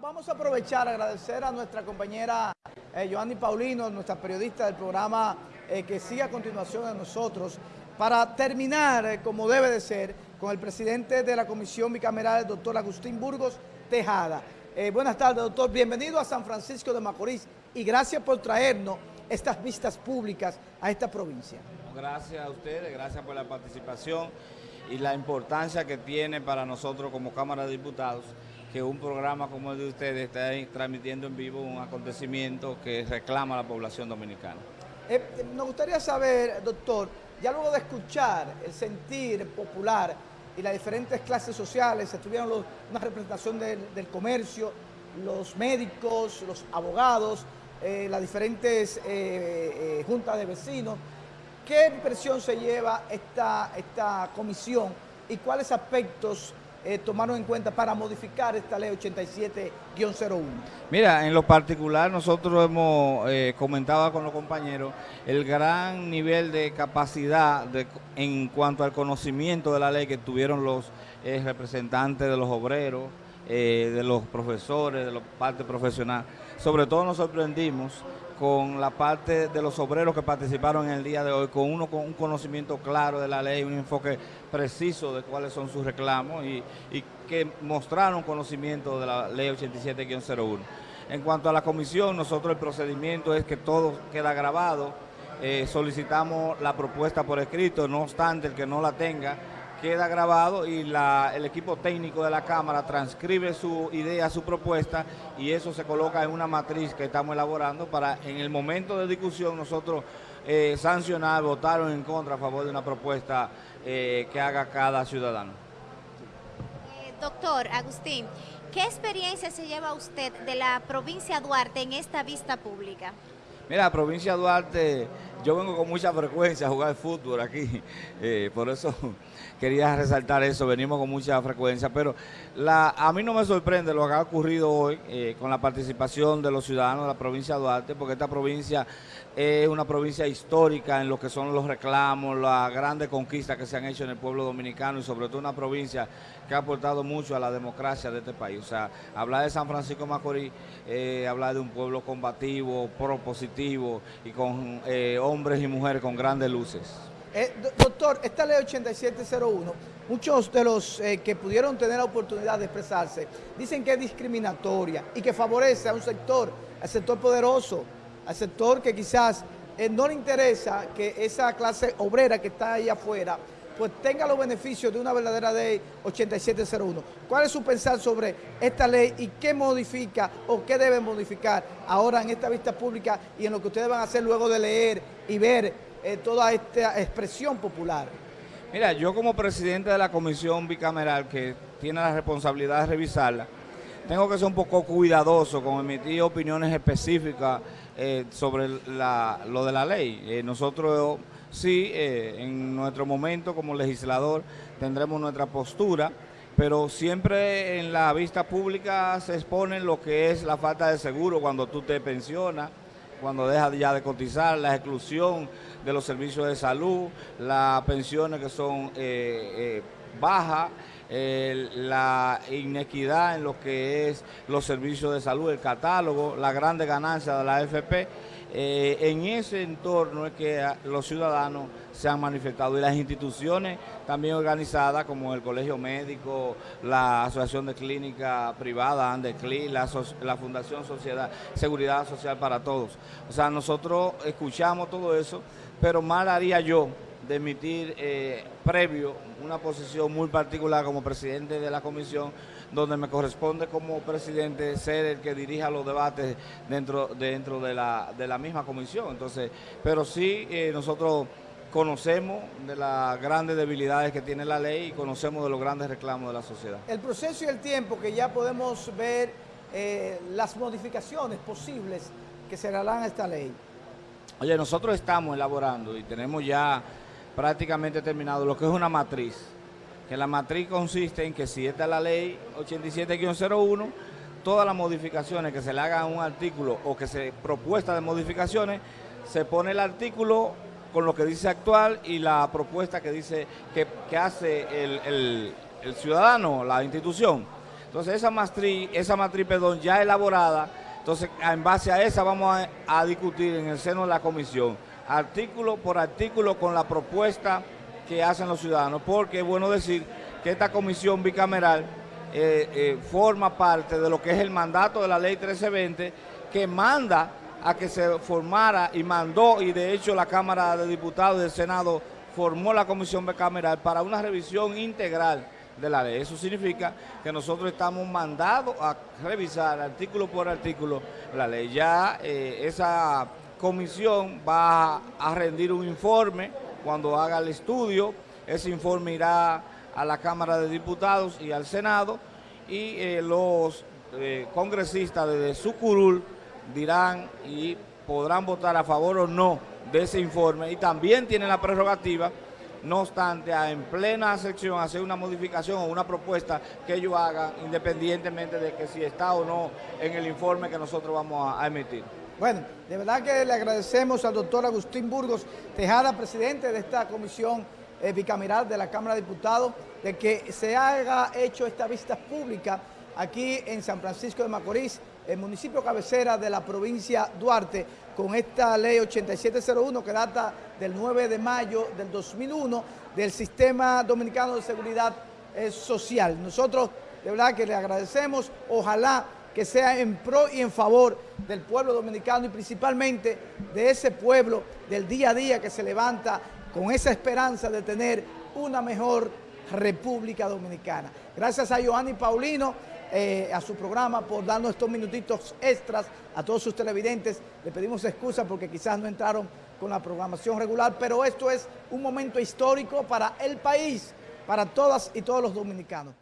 vamos a aprovechar, agradecer a nuestra compañera eh, Joanny Paulino, nuestra periodista del programa eh, que sigue a continuación de nosotros, para terminar, eh, como debe de ser, con el presidente de la Comisión Bicameral, el doctor Agustín Burgos Tejada. Buenas tardes, doctor. Bienvenido a San Francisco de Macorís y gracias por traernos estas vistas públicas a esta provincia. Gracias a ustedes, gracias por la participación y la importancia que tiene para nosotros como Cámara de Diputados que un programa como el de ustedes esté transmitiendo en vivo un acontecimiento que reclama a la población dominicana. Eh, nos gustaría saber, doctor, ya luego de escuchar el sentir popular y las diferentes clases sociales, estuvieron los, una representación del, comercio, los médicos, los abogados, eh, las diferentes eh, eh, juntas de vecinos, ¿qué impresión se lleva esta, esta comisión y cuáles aspectos eh, tomaron en cuenta para modificar esta ley 87-01? Mira, en lo particular nosotros hemos eh, comentado con los compañeros el gran nivel de capacidad en cuanto al conocimiento de la ley que tuvieron los eh, representantes de los obreros, eh, de los profesores, de la parte profesional. Sobre todo nos sorprendimos con la parte de los obreros que participaron en el día de hoy, con uno con un conocimiento claro de la ley, un enfoque preciso de cuáles son sus reclamos y, que mostraron conocimiento de la ley 87-01. En cuanto a la comisión, nosotros el procedimiento es que todo queda grabado, eh, solicitamos la propuesta por escrito, no obstante el que no la tenga, queda grabado y la, el equipo técnico de la Cámara transcribe su idea, su propuesta y eso se coloca en una matriz que estamos elaborando para en el momento de discusión nosotros eh, sancionar, votar en contra a favor de una propuesta eh, que haga cada ciudadano. Eh, doctor Agustín, ¿qué experiencia se lleva usted de la provincia Duarte en esta vista pública? Mira, la provincia Duarte, yo vengo con mucha frecuencia a jugar fútbol aquí, eh, por eso quería resaltar eso, venimos con mucha frecuencia, pero la, a mí no me sorprende lo que ha ocurrido hoy eh, con la participación de los ciudadanos de la provincia de Duarte, porque esta provincia es una provincia histórica en lo que son los reclamos, las grandes conquistas que se han hecho en el pueblo dominicano y sobre todo una provincia que ha aportado mucho a la democracia de este país. O sea, hablar de San Francisco Macorís, eh, hablar de un pueblo combativo, propositivo y con eh, hombres y mujeres con grandes luces. Eh, doctor, esta ley 8701, muchos de los eh, que pudieron tener la oportunidad de expresarse dicen que es discriminatoria y que favorece a un sector, al sector poderoso, al sector que quizás eh, no le interesa que esa clase obrera que está ahí afuera pues tenga los beneficios de una verdadera ley 8701. ¿Cuál es su pensar sobre esta ley y qué modifica o qué debe modificar ahora en esta vista pública y en lo que ustedes van a hacer luego de leer y ver eh, toda esta expresión popular? Mira, yo como presidente de la comisión bicameral que tiene la responsabilidad de revisarla, tengo que ser un poco cuidadoso con emitir opiniones específicas eh, sobre lo de la ley. Eh, nosotros sí, eh, en nuestro momento como legislador tendremos nuestra postura, pero siempre en la vista pública se expone lo que es la falta de seguro cuando tú te pensionas, cuando dejas ya de cotizar, la exclusión de los servicios de salud, las pensiones que son bajas, la inequidad en lo que es los servicios de salud, el catálogo, la grande ganancia de la AFP. Eh, en ese entorno es que los ciudadanos se han manifestado y las instituciones también organizadas como el Colegio Médico, la Asociación de Clínica Privada, Andecli, la, la Fundación Sociedad, Seguridad Social para Todos. O sea, nosotros escuchamos todo eso, pero mal haría yo de emitir eh, previo una posición muy particular como presidente de la comisión, donde me corresponde como presidente ser el que dirija los debates dentro, dentro de, la, de la misma comisión. Entonces, pero sí eh, nosotros conocemos de las grandes debilidades que tiene la ley y conocemos de los grandes reclamos de la sociedad. El proceso y el tiempo que ya podemos ver eh, las modificaciones posibles que se harán a esta ley. Oye, nosotros estamos elaborando y tenemos ya prácticamente terminado lo que es una matriz, que la matriz consiste en que si esta es la ley 87-01, todas las modificaciones que se le hagan a un artículo o que se propuesta de modificaciones, se pone el artículo con lo que dice actual y la propuesta que dice que, que hace el, el, el ciudadano, la institución. Entonces esa matriz, esa matriz, perdón, ya elaborada, entonces en base a esa vamos a, a discutir en el seno de la comisión, artículo por artículo con la propuesta que hacen los ciudadanos, porque es bueno decir que esta comisión bicameral eh, eh, forma parte de lo que es el mandato de la ley 1320, que manda a que se formara y mandó, y de hecho la Cámara de Diputados y del Senado formó la comisión bicameral para una revisión integral de la ley. Eso significa que nosotros estamos mandados a revisar artículo por artículo la ley. Ya eh, esa comisión va a rendir un informe. Cuando haga el estudio, ese informe irá a la Cámara de Diputados y al Senado. Y eh, los eh, congresistas de su curul dirán y podrán votar a favor o no de ese informe. Y también tienen la prerrogativa no obstante, en plena sección hacer una modificación o una propuesta que ellos hagan, independientemente de que si está o no en el informe que nosotros vamos a emitir. Bueno, de verdad que le agradecemos al doctor Agustín Burgos Tejada, presidente de esta comisión eh, bicameral de la Cámara de Diputados, de que se haya hecho esta vista pública aquí en San Francisco de Macorís, el municipio cabecera de la provincia Duarte, con esta ley 8701 que data del 9 de mayo del 2001 del Sistema Dominicano de Seguridad eh, Social. Nosotros de verdad que le agradecemos, ojalá que sea en pro y en favor del pueblo dominicano y principalmente de ese pueblo del día a día que se levanta con esa esperanza de tener una mejor República Dominicana. Gracias a Joanny Paulino, eh, a su programa por darnos estos minutitos extras a todos sus televidentes. Le pedimos excusa porque quizás no entraron con la programación regular, pero esto es un momento histórico para el país, para todas y todos los dominicanos.